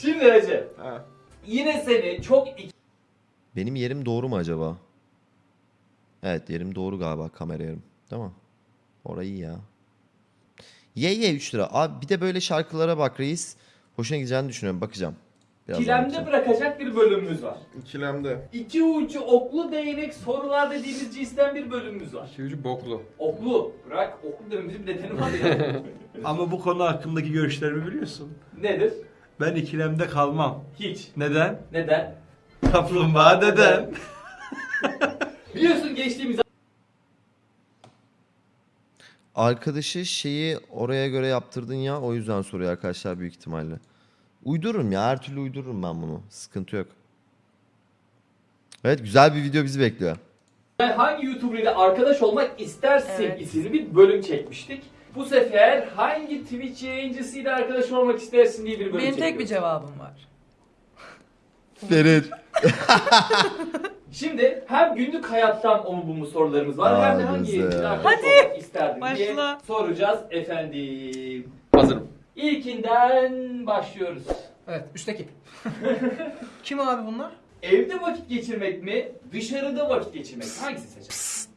Şimdi Recep. Ha. Yine seni çok Benim yerim doğru mu acaba? Evet yerim doğru galiba kamera yerim. Değil mi? Orayı ya. Ye ye 3 lira. Abi bir de böyle şarkılara bak reis. Hoşuna gideceğini düşünüyorum. Bakacağım. Birazdan ikilemde bakacağım. bırakacak bir bölümümüz var. İkilemde. İki ucu oklu değnek sorular dediğimiz cinsten bir bölümümüz var. İki ucu boklu. Oklu. Bırak oklu dememizin bir nedeni var ya. Ama bu konu hakkındaki görüşlerimi biliyorsun. Nedir? Ben ikilemde kalmam. Hiç. Neden? Neden? Kaplumbağa deden. Biliyorsun geçtiğimiz Arkadaşı şeyi oraya göre yaptırdın ya. O yüzden soruyor arkadaşlar büyük ihtimalle. Uydururum ya. Her türlü uydururum ben bunu. Sıkıntı yok. Evet güzel bir video bizi bekliyor. hangi YouTuber ile arkadaş olmak istersin Evet. isimli bir bölüm çekmiştik. Bu sefer hangi Twitch yayıncısıyla arkadaş olmak istersin diye bir bölüm Benim tek bir çekiyoruz. cevabım var. Ferit. Şimdi hem günlük hayattan o mu bu mu sorularımız var hem de Aa, hangi güzel. yayıncıyla arkadaş Hadi, olmak isterdin diye başla. soracağız efendim. Hazırım. İlkinden başlıyoruz. Evet, üstteki. Kim abi bunlar? Evde vakit geçirmek mi, dışarıda vakit geçirmek mi? Hangisini seçersin?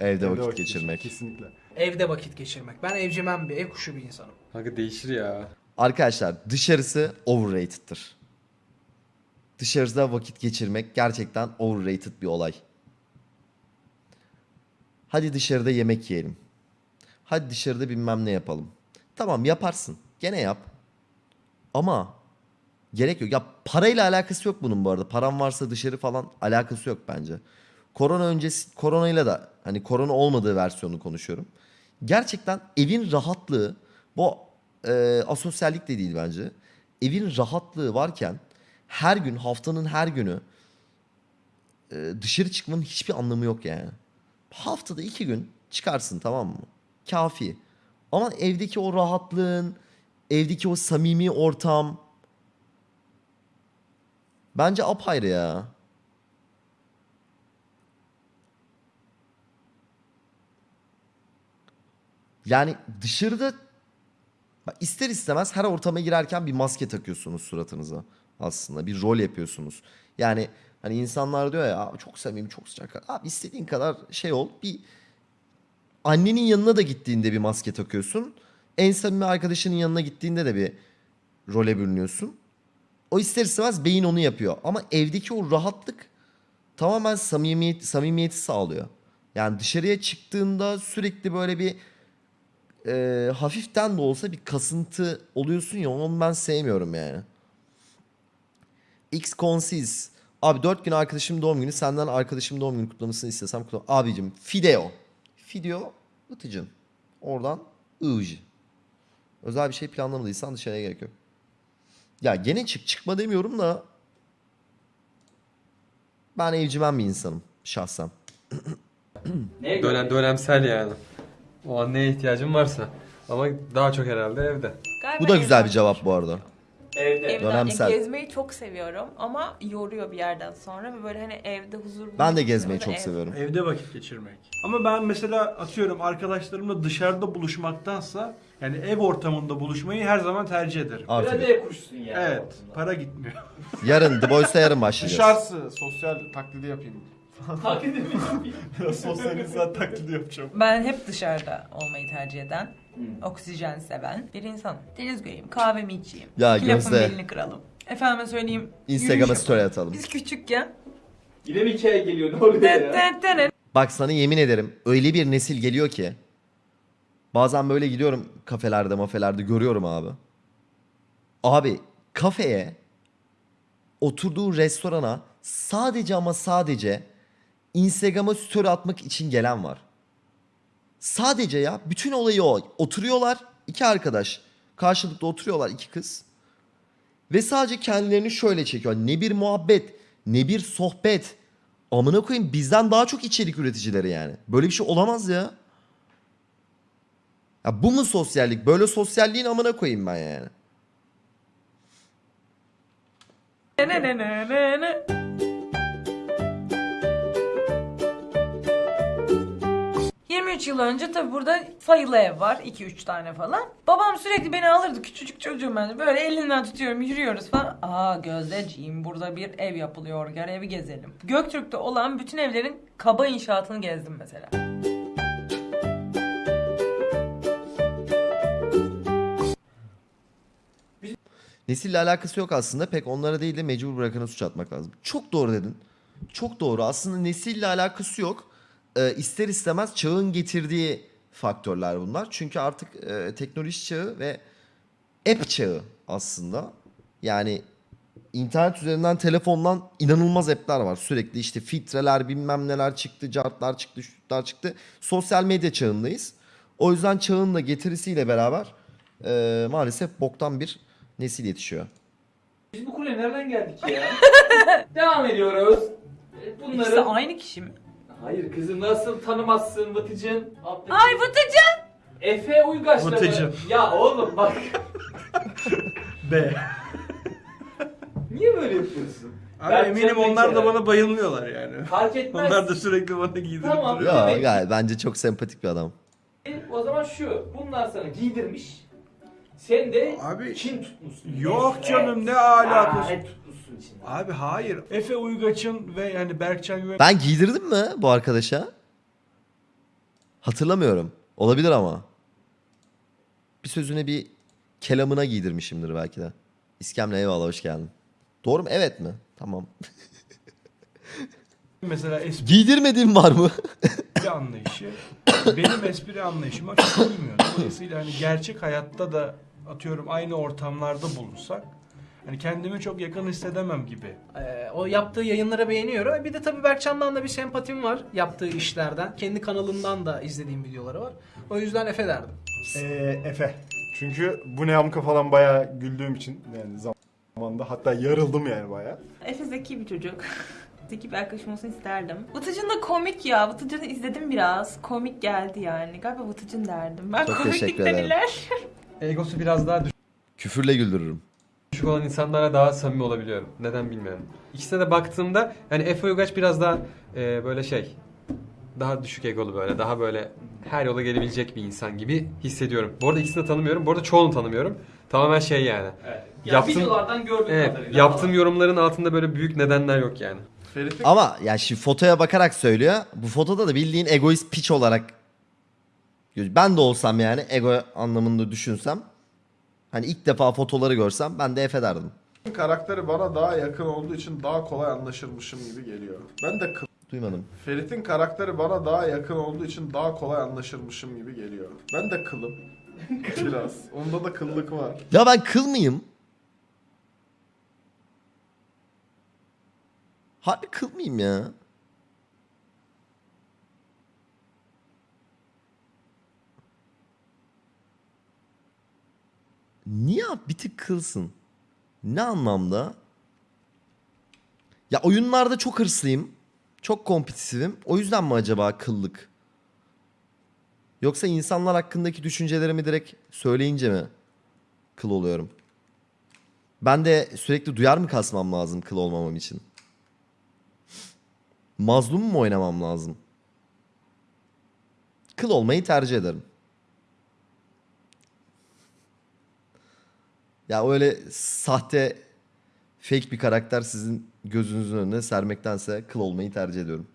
Evde Evde vakit geçirmek. Kesinlikle. Evde vakit geçirmek. Ben evcimen bir, ev kuşu bir insanım. Kanka değişir ya. Arkadaşlar dışarısı overrated'tır. Dışarıda vakit geçirmek gerçekten overrated bir olay. Hadi dışarıda yemek yiyelim. Hadi dışarıda bilmem ne yapalım. Tamam yaparsın. Gene yap. Ama gerek yok. Ya parayla alakası yok bunun bu arada. Paran varsa dışarı falan alakası yok bence. Korona öncesi koronayla da hani korona olmadığı versiyonu konuşuyorum. Gerçekten evin rahatlığı bu e, asosyallik de değil bence. Evin rahatlığı varken her gün haftanın her günü e, dışarı çıkmanın hiçbir anlamı yok yani. Haftada iki gün çıkarsın tamam mı? Kafi. Ama evdeki o rahatlığın, evdeki o samimi ortam bence apayrı ya. Yani dışarıda ister istemez her ortama girerken bir maske takıyorsunuz suratınıza aslında. Bir rol yapıyorsunuz. Yani hani insanlar diyor ya "Abi çok samimi çok sıcak. Abi istediğin kadar şey ol. Bir annenin yanına da gittiğinde bir maske takıyorsun. En samimi arkadaşının yanına gittiğinde de bir role bürünüyorsun. O ister istemez beyin onu yapıyor. Ama evdeki o rahatlık tamamen samimiyet, samimiyeti sağlıyor. Yani dışarıya çıktığında sürekli böyle bir e, hafiften de olsa bir kasıntı oluyorsun ya onu ben sevmiyorum yani. X Consis. Abi 4 gün arkadaşım doğum günü senden arkadaşım doğum günü kutlamasını istesem kutlam. Abicim Fideo. Fideo Itıcın. Oradan Ij. Özel bir şey planlamadıysan dışarıya gerek yok. Ya gene çık çıkma demiyorum da ben evcimen bir insanım şahsen. Dönem, dönemsel yani. O an neye ihtiyacım varsa. Ama daha çok herhalde evde. Galiba Bu da güzel bir cevap bu arada. Evde. Evden Dönemsel. Gezmeyi çok seviyorum ama yoruyor bir yerden sonra ve böyle hani evde huzur Ben de bulmak gezmeyi istiyorum çok ev- seviyorum. Evde vakit geçirmek. Ama ben mesela atıyorum arkadaşlarımla dışarıda buluşmaktansa yani ev ortamında buluşmayı her zaman tercih ederim. Biraz Aferin. ev kuşsun yani. Evet, aslında. para gitmiyor. Yarın The Boys'ta yarın başlayacağız. Dışarısı sosyal taklidi yapayım. Edeyim. Biraz sosyal insan taklidi yapacağım. Ben hep dışarıda olmayı tercih eden, Hmm. oksijen seven bir insanım. Deniz göreyim, kahvemi içeyim. Ya iki lafın Gözde. belini kıralım. Efendime söyleyeyim. Instagram'a yürüyüş story yapalım. atalım. Biz küçükken Yine bir hikaye geliyor ne oluyor ya? Bak sana yemin ederim öyle bir nesil geliyor ki bazen böyle gidiyorum kafelerde mafelerde görüyorum abi. Abi kafeye oturduğu restorana sadece ama sadece Instagram'a story atmak için gelen var. Sadece ya bütün olayı o. Oturuyorlar iki arkadaş karşılıklı oturuyorlar iki kız. Ve sadece kendilerini şöyle çekiyor. Ne bir muhabbet, ne bir sohbet. Amına koyayım bizden daha çok içerik üreticileri yani. Böyle bir şey olamaz ya. Ya bu mu sosyallik? Böyle sosyalliğin amına koyayım ben yani. ne ne ne ne ne 13 yıl önce tabii burada sayılı ev var. 2-3 tane falan. Babam sürekli beni alırdı. Küçücük çocuğum ben. Böyle elinden tutuyorum yürüyoruz falan. Aa Gözdeciğim burada bir ev yapılıyor. Gel evi gezelim. Göktürk'te olan bütün evlerin kaba inşaatını gezdim mesela. Nesille alakası yok aslında. Pek onlara değil de mecbur bırakana suç atmak lazım. Çok doğru dedin. Çok doğru. Aslında nesille alakası yok. Ee, ister istemez çağın getirdiği faktörler bunlar. Çünkü artık e, teknoloji çağı ve app çağı aslında. Yani internet üzerinden telefondan inanılmaz app'ler var. Sürekli işte filtreler bilmem neler çıktı, cartlar çıktı, şutlar çıktı. Sosyal medya çağındayız. O yüzden çağın da getirisiyle beraber e, maalesef boktan bir nesil yetişiyor. Biz bu kule nereden geldik ya? Devam ediyoruz. E, Bunları... İkisi aynı kişi mi? Hayır kızım nasıl tanımazsın Vıtıcın? Alttaki- Ay Vıtıcı! Efe Uygaç'la mı? Vıtıcın. Ya oğlum bak. B. Niye böyle yapıyorsun? Abi Berkcan eminim onlar da bana bayılmıyorlar yani. Fark etmez. Onlar da sürekli bana giydirip Tamam. duruyor. Ya Evet. bence çok sempatik bir adam. E, O zaman şu. Bunlar sana giydirmiş. Sen de Abi Çin tutmuşsun. yok Neyse. canım ne alakası. Aa, ne tutmuşsun içinde. Abi hayır. Efe Uygaç'ın ve yani Berkcan Güven Ben giydirdim mi bu arkadaşa? Hatırlamıyorum. Olabilir ama. Bir sözüne bir kelamına giydirmişimdir belki de. İskemle eyvallah hoş geldin. Doğru mu? Evet mi? Tamam. mesela espri Giydirmediğim var mı? anlayışı benim espri anlayışıma çok uymuyor. Dolayısıyla hani gerçek hayatta da atıyorum aynı ortamlarda bulunsak hani kendimi çok yakın hissedemem gibi. Ee, o yaptığı yayınları beğeniyorum. Bir de tabii Berkcan'dan da bir sempatim var yaptığı işlerden. Kendi kanalından da izlediğim videoları var. O yüzden Efe derdim. Ee, Efe. Çünkü bu ne amka falan bayağı güldüğüm için yani zamanda hatta yarıldım yani bayağı. Efe zeki bir çocuk. zeki bir arkadaşım olsun isterdim. Vıtıcın da komik ya. Vıtıcını izledim biraz. Komik geldi yani. Galiba Vıtıcın derdim. Ben Çok komiklikten teşekkür ederim. iler. Egosu biraz daha Küfürle güldürürüm. düşük olan insanlara daha samimi olabiliyorum. Neden bilmiyorum. İkisine de baktığımda yani Efe Uygaç biraz daha e, böyle şey daha düşük egolu böyle daha böyle her yola gelebilecek bir insan gibi hissediyorum. Bu arada ikisini de tanımıyorum. Bu arada çoğunu tanımıyorum. Tamamen şey yani. Evet. Ya Yaptım- videolardan gördüğüm Evet, kadarıyla. yaptığım yorumların altında böyle büyük nedenler yok yani. Ferit'in Ama ya şimdi fotoya bakarak söylüyor. Bu fotoda da bildiğin egoist piç olarak ben de olsam yani ego anlamında düşünsem hani ilk defa fotoları görsem ben de Efe derdim. karakteri bana daha yakın olduğu için daha kolay anlaşırmışım gibi geliyor. Ben de kıl. Duymadım. Ferit'in karakteri bana daha yakın olduğu için daha kolay anlaşırmışım gibi geliyor. Ben de kılım. Biraz. Onda da kıllık var. Ya ben kıl mıyım? Harbi kıl mıyım ya? Niye bir tık kılsın? Ne anlamda? Ya oyunlarda çok hırslıyım. Çok kompetitifim. O yüzden mi acaba kıllık? Yoksa insanlar hakkındaki düşüncelerimi direkt söyleyince mi kıl oluyorum? Ben de sürekli duyar mı kasmam lazım kıl olmamam için? Mazlum mu oynamam lazım? Kıl olmayı tercih ederim. Ya öyle sahte fake bir karakter sizin gözünüzün önüne sermektense kıl olmayı tercih ediyorum.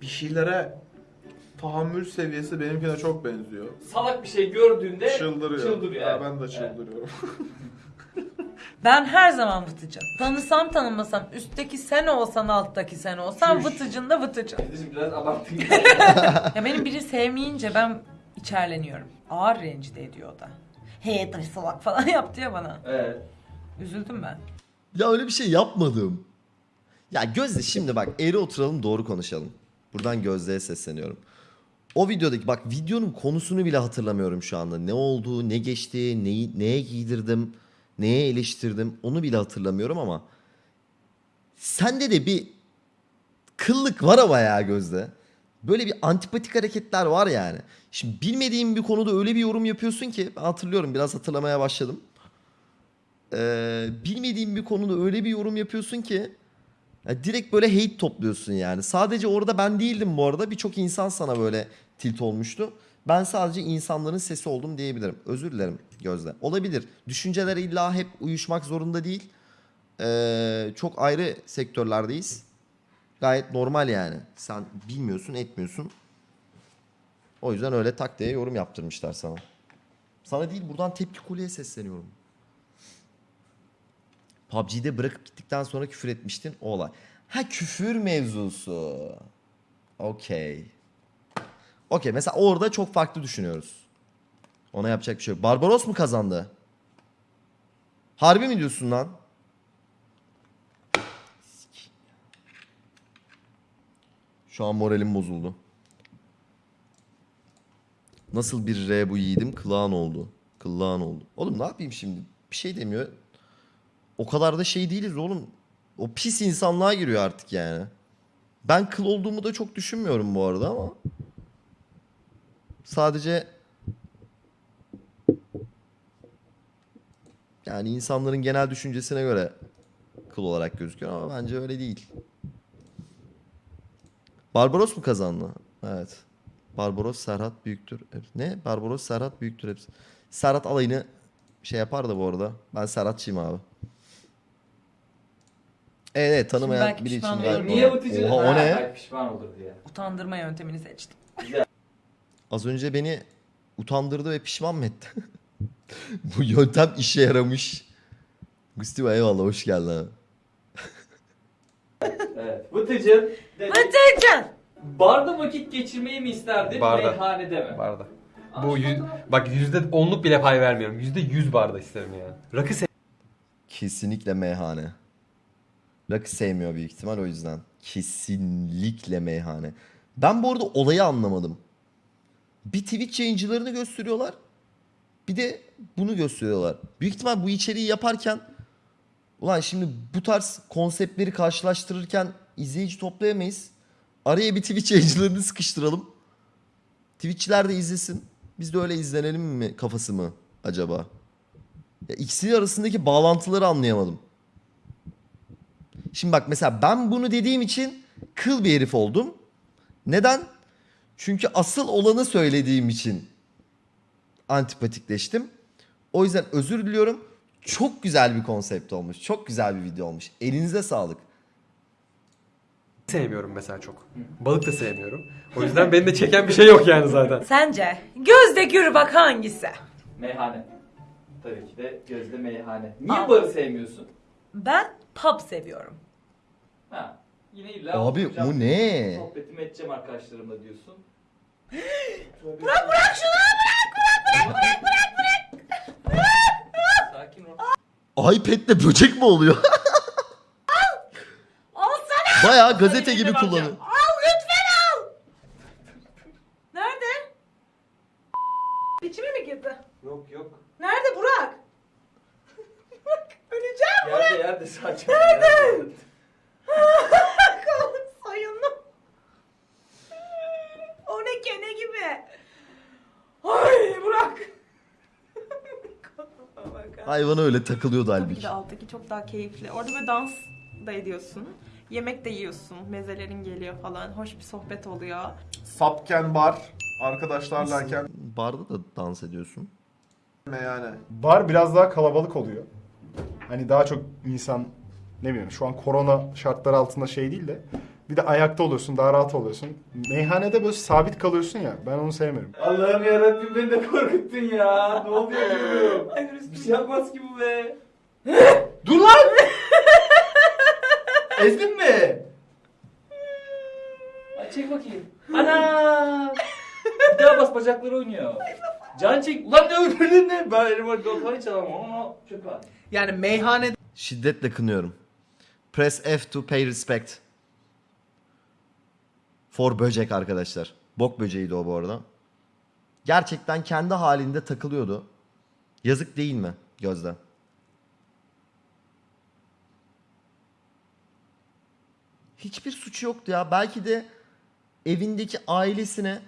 Bir şeylere tahammül seviyesi benimkine çok benziyor. Salak bir şey gördüğünde Çıldırıyor. çıldırıyor. Evet. ben de Evet. çıldırıyorum. Ben her zaman Vıtıcın. Tanısam tanımasam üstteki sen olsan alttaki sen olsan Çüş. Vıtıcın da Vıtıcın. Kardeşim biraz abarttın. Ya benim biri sevmeyince ben içerleniyorum. Ağır rencide ediyor o da. Hey taş salak falan yaptı ya bana. evet. Üzüldüm ben. Ya öyle bir şey yapmadım. Ya Gözde şimdi bak eğri oturalım doğru konuşalım. Buradan Gözde'ye sesleniyorum. O videodaki bak videonun konusunu bile hatırlamıyorum şu anda. Ne oldu, ne geçti, neyi, neye giydirdim, neye eleştirdim onu bile hatırlamıyorum ama sende de bir kıllık var ama ya Gözde. Böyle bir antipatik hareketler var yani. Şimdi bilmediğim bir konuda öyle bir yorum yapıyorsun ki ben hatırlıyorum biraz hatırlamaya başladım. Ee, bilmediğim bir konuda öyle bir yorum yapıyorsun ki ya direkt böyle hate topluyorsun yani. Sadece orada ben değildim bu arada. Birçok insan sana böyle tilt olmuştu. Ben sadece insanların sesi oldum diyebilirim. Özür dilerim Gözde. Olabilir. Düşünceler illa hep uyuşmak zorunda değil. Ee, çok ayrı sektörlerdeyiz. Gayet normal yani. Sen bilmiyorsun, etmiyorsun. O yüzden öyle tak diye yorum yaptırmışlar sana. Sana değil buradan tepki kuleye sesleniyorum. PUBG'de bırakıp gittikten sonra küfür etmiştin o olay. Ha küfür mevzusu. Okey. Okey mesela orada çok farklı düşünüyoruz. Ona yapacak bir şey yok. Barbaros mu kazandı? Harbi mi diyorsun lan? Şu an moralim bozuldu. Nasıl bir R bu yiğidim? Kılağın oldu. Kılağın oldu. Oğlum ne yapayım şimdi? Bir şey demiyor. O kadar da şey değiliz oğlum. O pis insanlığa giriyor artık yani. Ben kıl olduğumu da çok düşünmüyorum bu arada ama. Sadece yani insanların genel düşüncesine göre kıl olarak gözüküyor ama bence öyle değil. Barbaros mu kazandı? Evet. Barbaros Serhat büyüktür. Ne? Barbaros Serhat büyüktür hepsi. Serhat alayını şey yapar da bu arada. Ben Serhatçıyım abi. Evet, evet tanımayan belki biri için olur. Niye Vıtıcı? Oha o ne? belki pişman olur diye. Utandırma yöntemini seçtim. Az önce beni utandırdı ve pişman mı etti? Bu yöntem işe yaramış. Gusti eyvallah hoş geldin abi. Evet. Vıtıcı. dedi, Vıtıcın! Barda vakit geçirmeyi mi isterdin? Barda. Meyhanede mi? Barda. Bu yüz, bak yüzde onluk bile pay vermiyorum. Yüzde yüz barda isterim yani. Rakı Kesinlikle meyhane. Rakı sevmiyor büyük ihtimal o yüzden. Kesinlikle meyhane. Ben bu arada olayı anlamadım. Bir Twitch yayıncılarını gösteriyorlar. Bir de bunu gösteriyorlar. Büyük ihtimal bu içeriği yaparken ulan şimdi bu tarz konseptleri karşılaştırırken izleyici toplayamayız. Araya bir Twitch yayıncılarını sıkıştıralım. Twitch'çiler de izlesin. Biz de öyle izlenelim mi kafası mı acaba? Ya ikisi arasındaki bağlantıları anlayamadım. Şimdi bak mesela ben bunu dediğim için kıl bir herif oldum. Neden? Çünkü asıl olanı söylediğim için antipatikleştim. O yüzden özür diliyorum. Çok güzel bir konsept olmuş. Çok güzel bir video olmuş. Elinize sağlık. Sevmiyorum mesela çok. Balık da sevmiyorum. O yüzden beni de çeken bir şey yok yani zaten. Sence gözde gür bak hangisi? Meyhane. Tabii ki de gözde meyhane. Niye Aa. barı sevmiyorsun? Ben pub seviyorum. Ha. Yine illa Abi oturacağım, o ne? Sohbetimi edeceğim arkadaşlarımla diyorsun. Bırak bırak şunu bırak bırak bırak bırak bırak. Sakin ol. iPad'le böcek mi oluyor? Bayağı gazete gibi kullanıyor. Al lütfen al. Nerede? İçime mi girdi? Yok yok. Nerede Burak? Öleceğim. Yerde yerde sakin. Nerede? Sayınım. O ne kene gibi. Ay Burak. Hayvana öyle takılıyordu Tabii ki halbuki. de alttaki çok daha keyifli. Orada böyle dans da ediyorsun. Yemek de yiyorsun. Mezelerin geliyor falan. Hoş bir sohbet oluyor. Sapken bar arkadaşlarlayken Barda da dans ediyorsun. meyhane. Bar biraz daha kalabalık oluyor. Hani daha çok insan ne bileyim şu an korona şartları altında şey değil de bir de ayakta oluyorsun daha rahat oluyorsun. Meyhanede böyle sabit kalıyorsun ya ben onu sevmiyorum. Allah'ım yarabbim beni de korkuttun ya. Ne oluyor diyorum. Bir şey yapmaz ki bu be. Dur lan! Ezdin mi? Hadi çek bakayım. Ana! Bir daha bas bacakları oynuyor. Can çek. Ulan ne öldürdün ne? Ben elime doktora hiç alamam ama çöpe at. Yani meyhanede Şiddetle kınıyorum. Press F to pay respect. For böcek arkadaşlar. Bok böceğiydi o bu arada. Gerçekten kendi halinde takılıyordu. Yazık değil mi Gözde? Hiçbir suçu yoktu ya. Belki de evindeki ailesine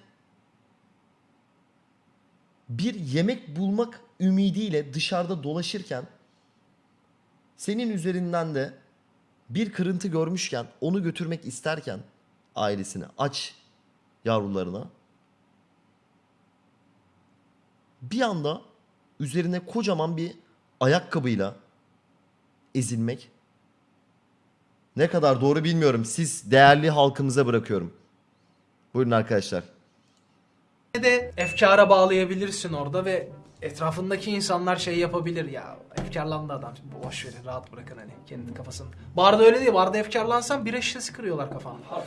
bir yemek bulmak ümidiyle dışarıda dolaşırken senin üzerinden de bir kırıntı görmüşken onu götürmek isterken ailesine aç yavrularına bir anda üzerine kocaman bir ayakkabıyla ezilmek ne kadar doğru bilmiyorum. Siz değerli halkımıza bırakıyorum. Buyurun arkadaşlar. de efkara bağlayabilirsin orada ve etrafındaki insanlar şey yapabilir ya efkarlandı adam boş verin rahat bırakın hani kendi kafasını. Barda öyle değil barda efkarlansan bira şişesi kırıyorlar kafanda.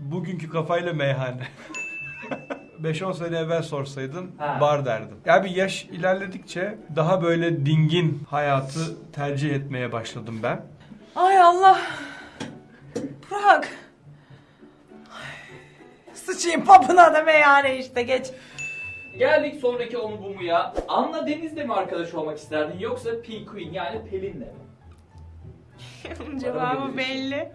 Bugünkü kafayla meyhane. 5-10 sene evvel sorsaydın Ha. bar derdim. Ya bir yaş ilerledikçe daha böyle dingin hayatı tercih etmeye başladım ben. Ay Allah. Burak. Ay, Sıçayım papına da meyhane işte geç. Geldik sonraki onu bu mu ya? Anla Deniz'le mi arkadaş olmak isterdin yoksa P Queen yani Pelin'le mi? Cevabı belli.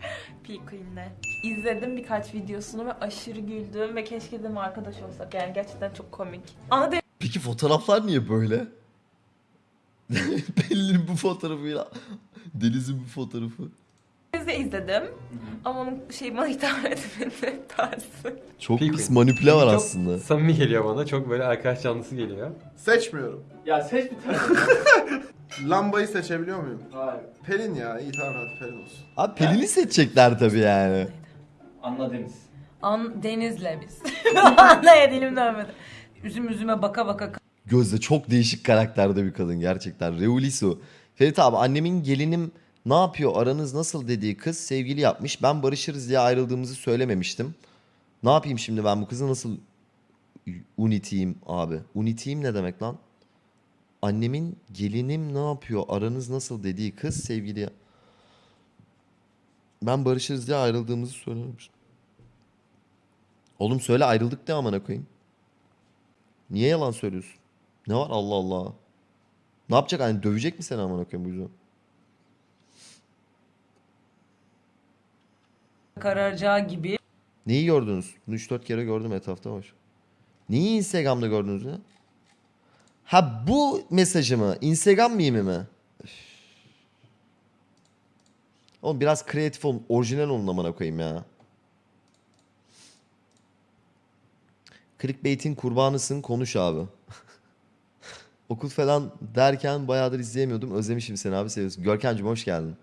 P Queen'le. İzledim birkaç videosunu ve aşırı güldüm ve keşke dedim arkadaş olsak yani gerçekten çok komik. Ana Peki fotoğraflar niye böyle? Pelin'in bu fotoğrafıyla Deniz'in bu fotoğrafı. Deniz'i izledim ama onun şey bana hitap etmedi tarzı. Çok Peki. pis manipüle var Çok aslında. Samimi geliyor bana. Çok böyle arkadaş canlısı geliyor. Seçmiyorum. Ya seç bir tane. Lambayı seçebiliyor muyum? Hayır. Pelin ya. iyi tamam hadi Pelin olsun. Abi Pelin'i seçecekler tabii yani. Anla Deniz. An Deniz'le biz. Anlaya dilim dönmedi. Üzüm üzüme baka baka Gözde çok değişik karakterde bir kadın gerçekten. Reulisu. Ferit abi annemin gelinim ne yapıyor aranız nasıl dediği kız sevgili yapmış. Ben barışırız diye ayrıldığımızı söylememiştim. Ne yapayım şimdi ben bu kızı nasıl uniteyim abi? Uniteyim ne demek lan? Annemin gelinim ne yapıyor aranız nasıl dediği kız sevgili Ben barışırız diye ayrıldığımızı söylememiştim. Oğlum söyle ayrıldık de amına koyayım. Niye yalan söylüyorsun? Ne var Allah Allah. Ne yapacak hani dövecek mi seni amına koyayım bu yüzden? kararacağı gibi Neyi gördünüz? Bunu 3-4 kere gördüm etrafta var. Neyi Instagram'da gördünüz ya? Ha bu mesajı mı? Instagram mimi mi? Üf. Oğlum biraz kreatif olun. Orijinal olun amına koyayım ya. Clickbait'in kurbanısın konuş abi. Okul falan derken bayağıdır izleyemiyordum. Özlemişim seni abi seviyorsun. Görkemciğim hoş geldin.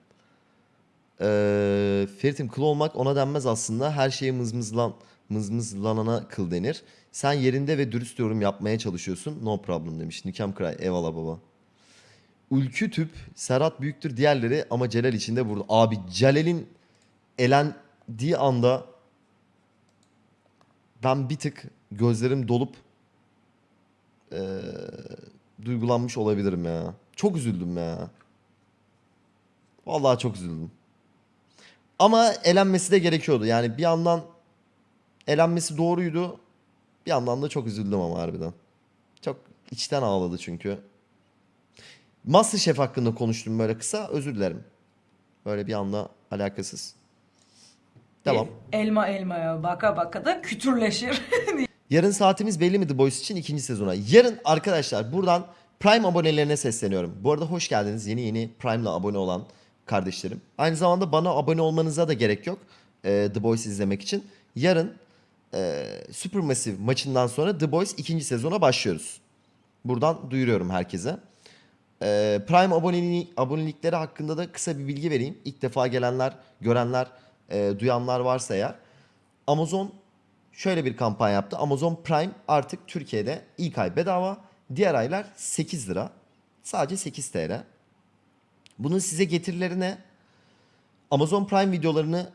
Ee, Ferit'im kıl olmak ona denmez aslında. Her şeye mızmızlan, mızmızlanana kıl denir. Sen yerinde ve dürüst yorum yapmaya çalışıyorsun. No problem demiş. Nikem Kray. Eyvallah baba. Ülkü tüp. Serhat büyüktür diğerleri ama Celal içinde burada. Abi Celal'in elendiği anda ben bir tık gözlerim dolup eee, duygulanmış olabilirim ya. Çok üzüldüm ya. Vallahi çok üzüldüm. Ama elenmesi de gerekiyordu. Yani bir yandan elenmesi doğruydu. Bir yandan da çok üzüldüm ama harbiden. Çok içten ağladı çünkü. Masterchef hakkında konuştum böyle kısa. Özür dilerim. Böyle bir anda alakasız. Devam. elma elmaya baka baka da kütürleşir. Yarın saatimiz belli mi The Boys için ikinci sezona? Yarın arkadaşlar buradan Prime abonelerine sesleniyorum. Bu arada hoş geldiniz yeni yeni Prime'la abone olan kardeşlerim. Aynı zamanda bana abone olmanıza da gerek yok e, The Boys izlemek için. Yarın e, Supermassive maçından sonra The Boys ikinci sezona başlıyoruz. Buradan duyuruyorum herkese. E, Prime aboneliği, abonelikleri hakkında da kısa bir bilgi vereyim. İlk defa gelenler, görenler, e, duyanlar varsa eğer. Amazon şöyle bir kampanya yaptı. Amazon Prime artık Türkiye'de ilk ay bedava. Diğer aylar 8 lira. Sadece 8 TL. Bunun size getirileri ne? Amazon Prime videolarını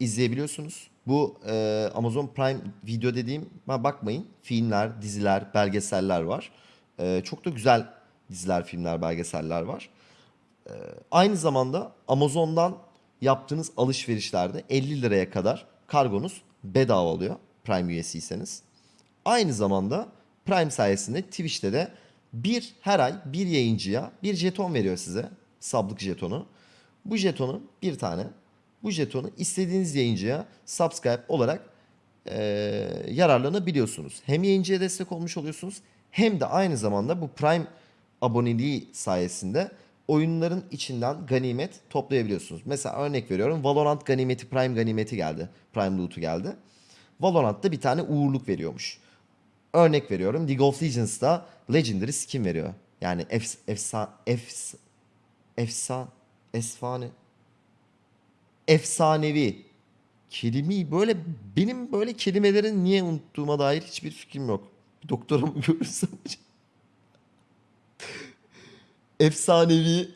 izleyebiliyorsunuz. Bu e, Amazon Prime video dediğim bakmayın filmler, diziler, belgeseller var. E, çok da güzel diziler, filmler, belgeseller var. E, aynı zamanda Amazon'dan yaptığınız alışverişlerde 50 liraya kadar kargonuz bedava oluyor Prime üyesiyseniz. Aynı zamanda Prime sayesinde Twitch'te de bir her ay bir yayıncıya bir jeton veriyor size. Sablık jetonu. Bu jetonu bir tane. Bu jetonu istediğiniz yayıncıya subscribe olarak eee, yararlanabiliyorsunuz. Hem yayıncıya destek olmuş oluyorsunuz hem de aynı zamanda bu Prime aboneliği sayesinde oyunların içinden ganimet toplayabiliyorsunuz. Mesela örnek veriyorum Valorant ganimeti Prime ganimeti geldi. Prime loot'u geldi. Valorant'ta bir tane uğurluk veriyormuş. Örnek veriyorum League of Legends'da Legendary skin veriyor. Yani efs, efsa, efs, efsa, esfane, efsanevi kelime böyle benim böyle kelimelerin niye unuttuğuma dair hiçbir fikrim yok. Mı görürsem? Efsanevi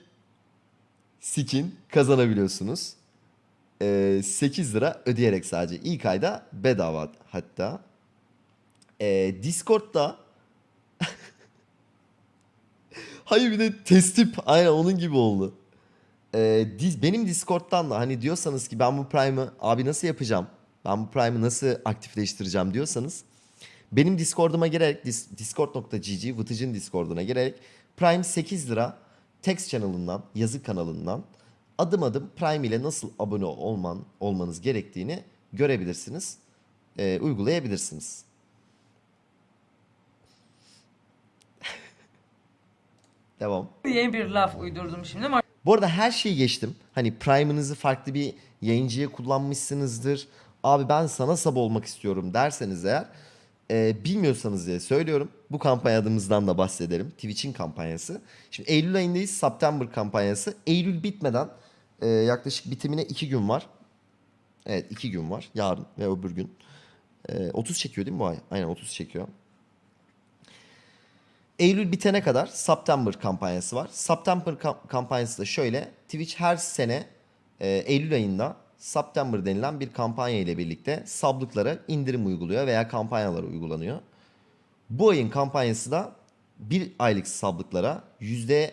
skin kazanabiliyorsunuz. Ee, 8 lira ödeyerek sadece. ilk ayda bedava hatta. Ee, Discord'da Hayır bir de testip aynen onun gibi oldu. Ee, dis- benim Discord'dan da hani diyorsanız ki ben bu Prime'ı abi nasıl yapacağım? Ben bu Prime'ı nasıl aktifleştireceğim diyorsanız benim Discord'uma girerek dis- discord.gg Vıtıcın Discord'una girerek Prime 8 lira text channel'ından, yazı kanalından adım adım Prime ile nasıl abone olman olmanız gerektiğini görebilirsiniz. Ee, uygulayabilirsiniz. Devam. Yeni bir laf uydurdum şimdi. Bu arada her şeyi geçtim. Hani Prime'ınızı farklı bir yayıncıya kullanmışsınızdır. Abi ben sana sab olmak istiyorum derseniz eğer e, bilmiyorsanız diye söylüyorum. Bu kampanyamızdan da bahsedelim. Twitch'in kampanyası. Şimdi Eylül ayındayız. September kampanyası. Eylül bitmeden e, yaklaşık bitimine 2 gün var. Evet 2 gün var. Yarın ve öbür gün. E, 30 çekiyor değil mi bu ay? Aynen 30 çekiyor. Eylül bitene kadar September kampanyası var. September kam- kampanyası da şöyle. Twitch her sene e, Eylül ayında September denilen bir kampanya ile birlikte sablıklara indirim uyguluyor veya kampanyalar uygulanıyor. Bu ayın kampanyası da bir aylık sablıklara %20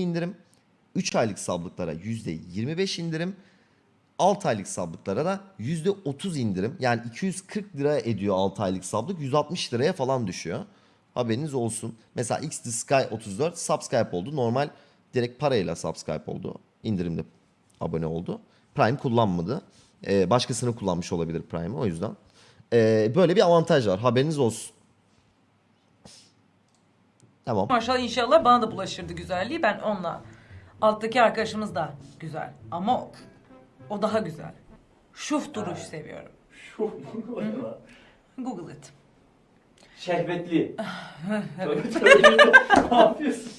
indirim, 3 aylık sablıklara %25 indirim, 6 aylık sablıklara da %30 indirim. Yani 240 lira ediyor 6 aylık sablık 160 liraya falan düşüyor. Haberiniz olsun. Mesela X the Sky 34 subscribe oldu. Normal direkt parayla subscribe oldu. İndirimde abone oldu. Prime kullanmadı. Ee, başkasını kullanmış olabilir Prime'ı o yüzden. Ee, böyle bir avantaj var. Haberiniz olsun. Tamam. Maşallah inşallah bana da bulaşırdı güzelliği. Ben onunla. Alttaki arkadaşımız da güzel. Ama o, o daha güzel. Şuf duruş seviyorum. Google. Tövbe tövbe. ne yapıyorsun?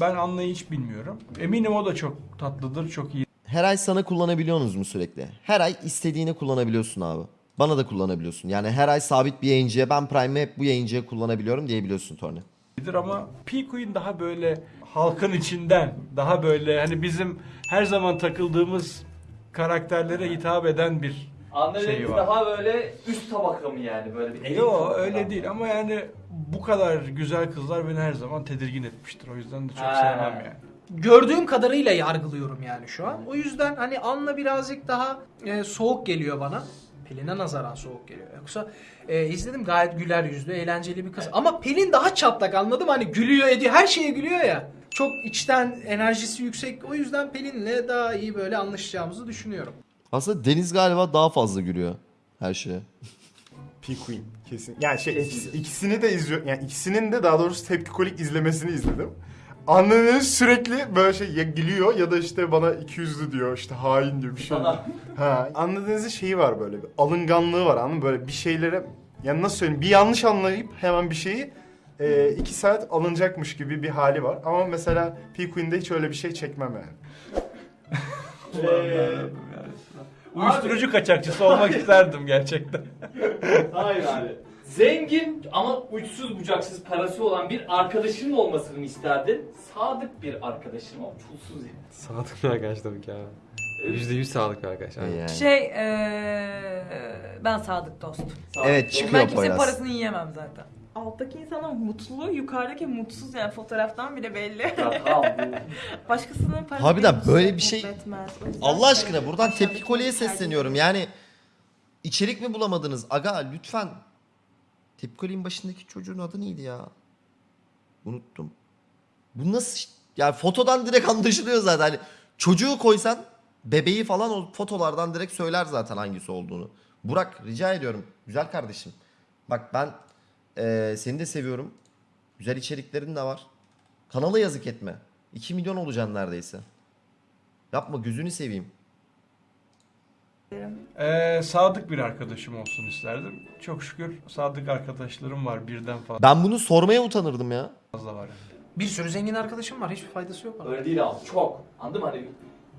Ben anlayı hiç bilmiyorum. Eminim o da çok tatlıdır, çok iyi. Her ay sana kullanabiliyorsunuz mu sürekli? Her ay istediğini kullanabiliyorsun abi. Bana da kullanabiliyorsun. Yani her ay sabit bir yayıncıya ben Prime'ı hep bu yayıncıya kullanabiliyorum diyebiliyorsun Torne. Bilir ama P-Queen daha böyle halkın içinden, daha böyle hani bizim her zaman takıldığımız karakterlere hitap eden bir Anladığınız Şeyi var. daha böyle üst tabaka mı yani böyle bir elit tabaka öyle mı? değil ama yani bu kadar güzel kızlar beni her zaman tedirgin etmiştir. O yüzden de çok Ha. sevmem yani. Gördüğüm kadarıyla yargılıyorum yani şu an. O yüzden hani Anla birazcık daha e, soğuk geliyor bana. Pelin'e nazaran soğuk geliyor. Yoksa e, izledim gayet güler yüzlü, eğlenceli bir kız. Ama Pelin daha çatlak anladım hani gülüyor ediyor, her şeye gülüyor ya. Çok içten enerjisi yüksek. O yüzden Pelin'le daha iyi böyle anlaşacağımızı düşünüyorum. Aslında Deniz galiba daha fazla gülüyor her şeye. P-Queen kesin. Yani şey ikisini de izliyor. Yani ikisinin de daha doğrusu tepkikolik izlemesini izledim. Anladığınız sürekli böyle şey ya gülüyor ya da işte bana iki yüzlü diyor işte hain diyor bir şey. Ha, anladığınızın şeyi var böyle bir alınganlığı var anladın mı? Böyle bir şeylere yani nasıl söyleyeyim bir yanlış anlayıp hemen bir şeyi e, iki saat alınacakmış gibi bir hali var. Ama mesela P-Queen'de hiç öyle bir şey çekmem yani. Ee, Uyuşturucu kaçakçısı olmak isterdim gerçekten. Hayır abi. Zengin ama uçsuz bucaksız parası olan bir arkadaşının olmasını isterdin? Sadık bir arkadaşın ama çulsuz yani. Sadık bir arkadaş tabii ki abi. Yüzde yüz sağlık bir arkadaş. aynen. Yani. Şey eee, ben sadık dost. Sadık Evet, olmak. çıkıyor Ben kimsenin Poyraz. parasını yiyemem zaten. Alttaki insanın mutlu, yukarıdaki mutsuz yani fotoğraftan bile belli. Ya tamam bu. Başkasının parası Harbiden beni böyle bir şey- etmez. O yüzden Allah aşkına böyle buradan aşağıdaki tepki kolye tercih sesleniyorum. Yani içerik mi bulamadınız? Aga lütfen. Tepki kolyenin başındaki çocuğun adı neydi ya? Unuttum. Bu nasıl? Yani fotodan direkt anlaşılıyor zaten. Hani çocuğu koysan bebeği falan o fotolardan direkt söyler zaten hangisi olduğunu. Burak rica ediyorum. Güzel kardeşim. Bak ben eee, seni de seviyorum. Güzel içeriklerin de var. Kanala yazık etme. 2 milyon olacaksın neredeyse. Yapma gözünü seveyim. Ee, sadık bir arkadaşım olsun isterdim. Çok şükür sadık arkadaşlarım var birden Ben bunu sormaya utanırdım ya. fazla var. Bir sürü zengin arkadaşım var. Hiçbir faydası yok bana. Öyle değil abi çok. Anladın mı? Hani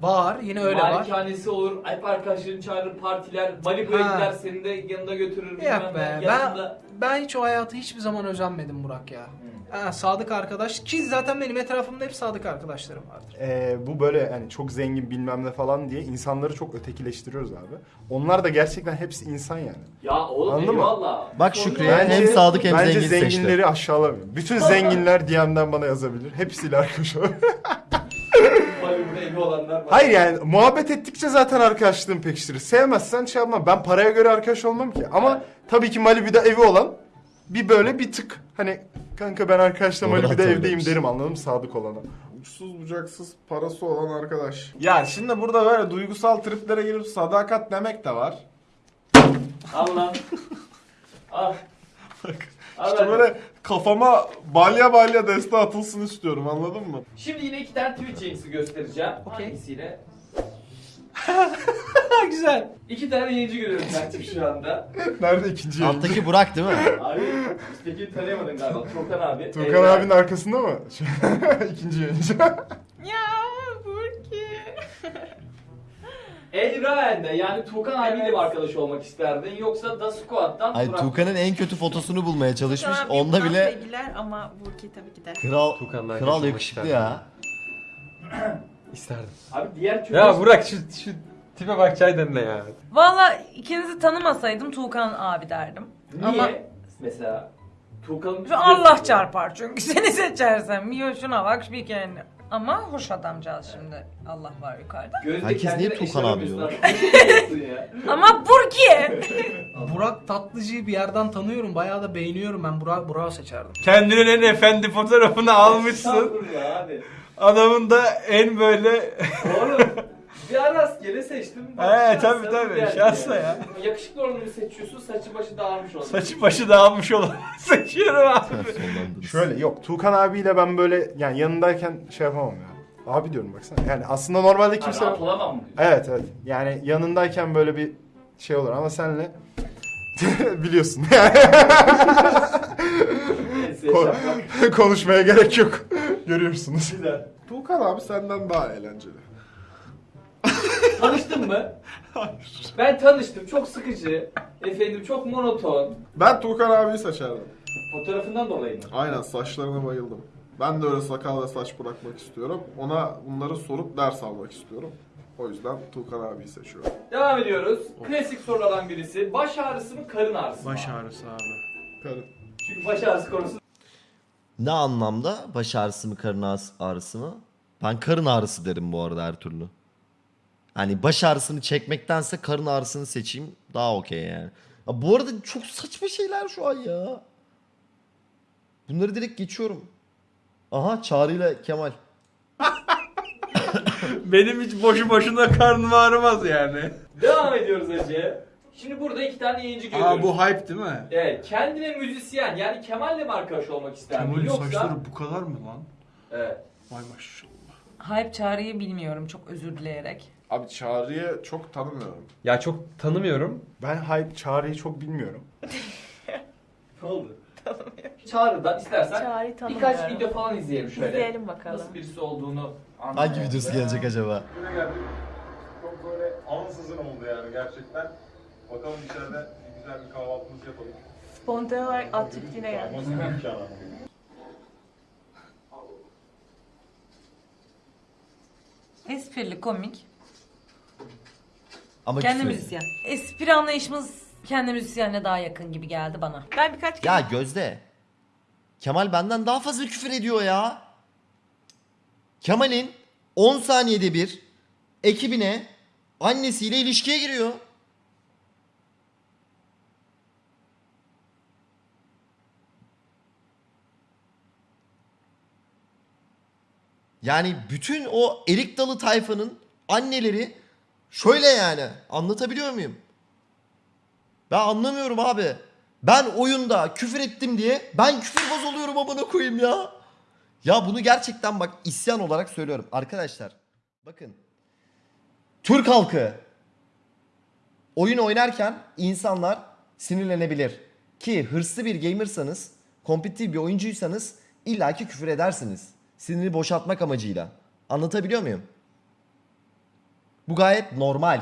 Var. Yine öyle var. Malikanesi olur, hep arkadaşların çağırır, partiler, Malibu'ya Ha. gider, seni de yanında götürür. Yok be. Ben, ben hiç o hayatı hiçbir zaman özenmedim Burak ya. Ha, sadık arkadaş. Ki zaten benim etrafımda hep sadık arkadaşlarım vardır. Ee, bu böyle yani çok zengin bilmem ne falan diye insanları çok ötekileştiriyoruz abi. Onlar da gerçekten hepsi insan yani. Ya oğlum Anladın mı? eyvallah. Bak Şükrü'ye yok. hem sadık hem bence zengin seçti. zenginleri aşağılamıyorum. Bütün zenginler DM'den bana yazabilir. Hepsiyle arkadaş olabilir. Evi olanlar var. Hayır yani muhabbet ettikçe zaten arkadaşlığın pekiştirir. Sevmezsen şey yapma. Ben paraya göre arkadaş olmam ki. Ama tabii ki Malibu'da evi olan bir böyle bir tık hani kanka ben arkadaşla Doğru Malibu'da evdeyim derim anladın mı sadık olana. Uçsuz bucaksız parası olan arkadaş. Ya şimdi burada böyle duygusal triplere girip sadakat demek de var. Al lan. Al. Al İşte böyle kafama balya balya deste atılsın istiyorum anladın mı? Şimdi yine iki tane Twitch yayıncısı göstereceğim. Okey. Hangisiyle? Ha güzel. İki tane yayıncı görüyorum ben şu anda. Nerede ikinci yayıncı? Alttaki Burak değil mi? Abi üstteki tanıyamadın galiba. Turkan abi. Turkan Evren. abinin arkasında mı? ikinci yayıncı. Elraen'de yani Tuğkan abiyle mi arkadaş olmak isterdin yoksa Da Squad'dan Ay Burak- Tuğkan'ın en kötü fotosunu bulmaya çalışmış. Tamam, Onda bile sevgiler ama Burki tabii ki de. kral Tuğkan'la kral yakışıklı ya. İsterdim. Abi diğer çocuk... Ya Burak şu, şu tipe bak çaydan ne ya. Valla ikinizi tanımasaydım Tuğkan abi derdim. Niye? Ama Mesela Tuğkan'ın... Şu Allah çarpar çünkü seni seçersem. Yo şuna bak bir kendi. Ama hoş adamcağız şimdi. Allah var yukarıda. Gözde Herkes kendine niye Tuğkan abi diyor? ya? Ama Burki. Burak Tatlıcı'yı bir yerden tanıyorum. Bayağı da beğeniyorum. Ben Burak Burak'ı seçerdim. Kendinin en efendi fotoğrafını almışsın. Estağfurullah abi. Adamın da en böyle Oğlum bir ara rastgele seçtim. He, tabii, tabii şansla ya. Yakışıklı olanı seçiyorsun saçı başı dağılmış olan. saçı başı dağılmış olan seçiyorum abi. Şöyle yok Tuğkan abiyle ben böyle yani yanındayken şey yapamam ya. Abi diyorum baksana. Yani aslında normalde Kimse... Rahat olamam mı? Evet evet. Yani yanındayken böyle bir şey olur ama senle biliyorsun. Neyse Ko- şaka. Konuşmaya gerek yok. Görüyorsunuz. Güzel. Tuğkan abi senden daha eğlenceli. Tanıştın mı? Ben tanıştım. Çok sıkıcı. Efendim çok monoton. Ben Tuğkan abiyi seçerdim. Fotoğrafından dolayı mı? Aynen saçlarına bayıldım. Ben de öyle sakal ve saç bırakmak istiyorum. Ona bunları sorup ders almak istiyorum. O yüzden Tuğkan abiyi seçiyorum. Devam ediyoruz. Klasik sorulardan birisi. Baş ağrısı mı karın ağrısı mı? Baş ağrısı abi. Karın. Çünkü baş ağrısı konusu Ne anlamda? Baş ağrısı mı karın ağrısı- ağrısı mı? Ben karın ağrısı derim bu arada her türlü. Hani baş ağrısını çekmektense karın ağrısını seçeyim daha okey yani. Ya bu arada çok saçma şeyler şu an ya. Bunları direkt geçiyorum. Aha Çağrı ile Kemal. Benim hiç boşu boşuna karnım ağrımaz yani. Devam ediyoruz Ece. Şimdi burada iki tane yayıncı görüyoruz. Aa bu hype değil mi? Evet, kendine müzisyen yani Kemal'le mi arkadaş olmak isterdin Kemal'in yoksa... saçları bu kadar mı lan? Evet. Vay maşallah. Hype çağrıyı bilmiyorum çok özür dileyerek. Abi Çağrı'yı çok tanımıyorum. Ya çok tanımıyorum. Ben hype çağrıyı çok bilmiyorum. Ne oldu? Çağrı'dan istersen Çağrı birkaç tanımıyorum. video falan izleyelim şöyle. İzleyelim bakalım. Nasıl birisi olduğunu Hangi anlayalım. videosu gelecek acaba? Güne geldik. Çok böyle ansızın oldu yani gerçekten. Bakalım içeride bir güzel bir kahvaltımızı yapalım. Spontane olarak at çiftliğine gelmiş. Esprili, komik. Ama Kendi küfür. müzisyen. Espri anlayışımız kendi müzisyenle daha yakın gibi geldi bana. Ben birkaç Ya Gözde. Kemal benden daha fazla küfür ediyor ya. Kemal'in 10 saniyede bir ekibine annesiyle ilişkiye giriyor. Yani bütün o erik dalı tayfanın anneleri şöyle yani. Anlatabiliyor muyum? Ben anlamıyorum abi. Ben oyunda küfür ettim diye ben küfürbaz oluyorum amına koyayım ya. Ya bunu gerçekten bak isyan olarak söylüyorum. Arkadaşlar bakın. Türk halkı oyun oynarken insanlar sinirlenebilir. Ki hırslı bir gamersanız, kompetitif bir oyuncuysanız illaki küfür edersiniz. Siniri boşaltmak amacıyla. Anlatabiliyor muyum? Bu gayet normal.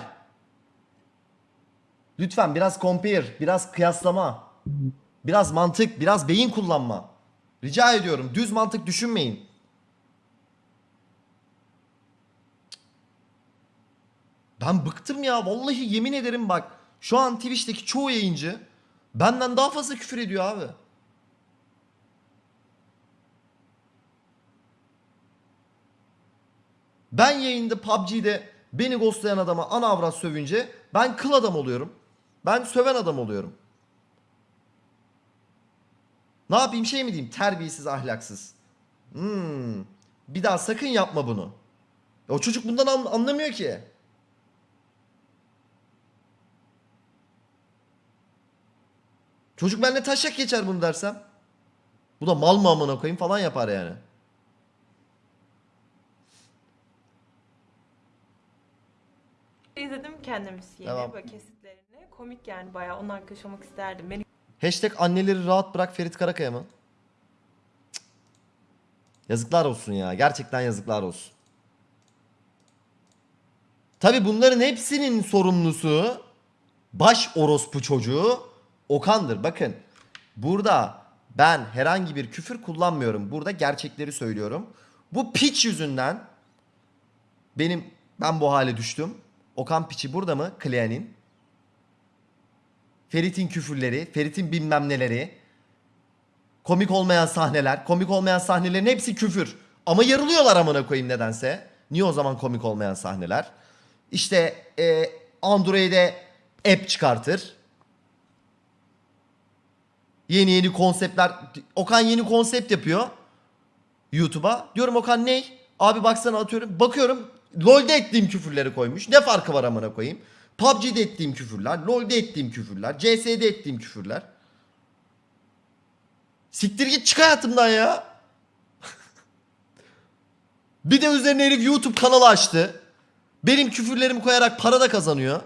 Lütfen biraz compare, biraz kıyaslama, biraz mantık, biraz beyin kullanma. Rica ediyorum düz mantık düşünmeyin. Ben bıktım ya vallahi yemin ederim bak. Şu an Twitch'teki çoğu yayıncı benden daha fazla küfür ediyor abi. Ben yayında PUBG'de beni ghostlayan adama ana avrat sövünce ben kıl adam oluyorum. Ben söven adam oluyorum. Ne yapayım şey mi diyeyim? Terbiyesiz ahlaksız. Hmm. Bir daha sakın yapma bunu. O çocuk bundan an- anlamıyor ki. Çocuk benimle taşak geçer bunu dersem. Bu da mal mı amına koyayım falan yapar yani. İzledim kendimiz yeni Tamam. böyle kesitlerini. Komik yani bayağı onun arkadaş olmak isterdim. Beni Hashtag anneleri rahat bırak Ferit Karakaya mı? Cık. Yazıklar olsun ya. Gerçekten yazıklar olsun. Tabi bunların hepsinin sorumlusu baş orospu çocuğu Okan'dır. Bakın burada ben herhangi bir küfür kullanmıyorum. Burada gerçekleri söylüyorum. Bu piç yüzünden benim ben bu hale düştüm. Okan piçi burada mı? Klean'in. Ferit'in küfürleri, Ferit'in bilmem neleri. Komik olmayan sahneler. Komik olmayan sahnelerin hepsi küfür. Ama yarılıyorlar amına koyayım nedense. Niye o zaman komik olmayan sahneler? İşte e, Android'e app çıkartır. Yeni yeni konseptler. Okan yeni konsept yapıyor. YouTube'a. Diyorum Okan ne? Abi baksana atıyorum. Bakıyorum LoL'de ettiğim küfürleri koymuş. Ne farkı var amına koyayım? PUBG'de ettiğim küfürler, LoL'de ettiğim küfürler, CS'de ettiğim küfürler. Siktir git çık hayatımdan ya. bir de üzerine herif YouTube kanalı açtı. Benim küfürlerimi koyarak para da kazanıyor.